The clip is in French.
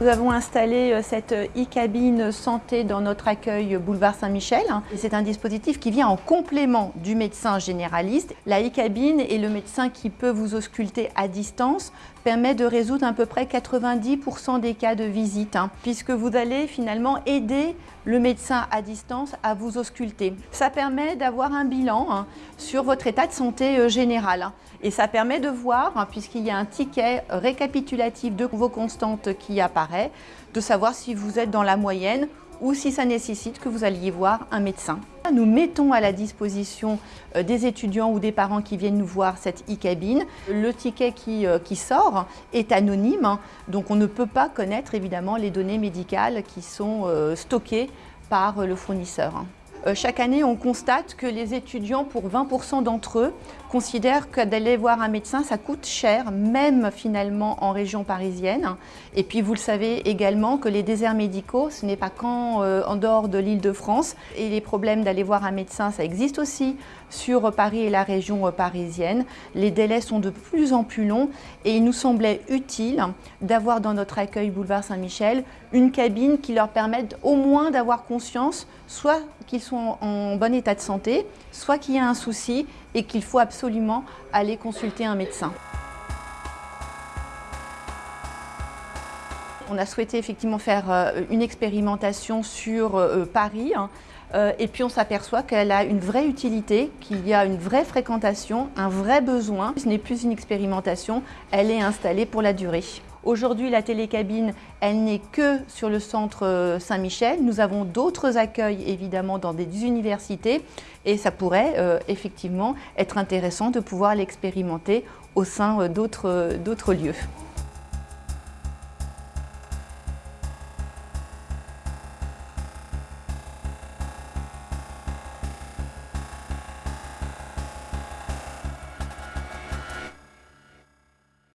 Nous avons installé euh, cette e-cabine santé dans notre accueil boulevard Saint-Michel. C'est un dispositif qui vient en complément du médecin généraliste. La e-cabine et le médecin qui peut vous ausculter à distance permet de résoudre à peu près 90% des cas de visite, hein, puisque vous allez finalement aider le médecin à distance à vous ausculter. Ça permet d'avoir un bilan hein, sur votre état de santé euh, général. Hein. Et ça permet de voir, puisqu'il y a un ticket récapitulatif de vos constantes qui de savoir si vous êtes dans la moyenne ou si ça nécessite que vous alliez voir un médecin. Nous mettons à la disposition euh, des étudiants ou des parents qui viennent nous voir cette e-cabine. Le ticket qui, euh, qui, sort est anonyme, hein. donc on ne peut pas connaître évidemment les données médicales qui sont euh, stockées par le fournisseur. Euh, chaque année, on constate que les étudiants, pour 20% d'entre eux, considèrent que d'aller voir un médecin, ça coûte cher, même finalement en région parisienne. Et puis vous le savez également que les déserts médicaux, ce n'est pas qu'en euh, en dehors de l'île de France. Et les problèmes d'aller voir un médecin, ça existe aussi sur Paris et la région euh, parisienne. Les délais sont de plus en plus longs et il nous semblait utile d'avoir dans notre accueil boulevard Saint-Michel une cabine qui leur permette au moins d'avoir conscience soit qu'ils sont en bon état de santé, soit qu'il y a un souci et qu'il faut absolument aller consulter un médecin. On a souhaité effectivement faire euh, une expérimentation sur euh, Paris hein. euh, et puis on s'aperçoit qu'elle a une vraie utilité, qu'il y a une vraie fréquentation, un vrai besoin. Ce n'est plus une expérimentation, elle est installée pour la durée. Aujourd'hui, la télécabine, elle n'est que sur le centre Saint-Michel. Nous avons d'autres accueils, évidemment, dans des universités et ça pourrait effectivement être intéressant de pouvoir l'expérimenter au sein d'autres lieux.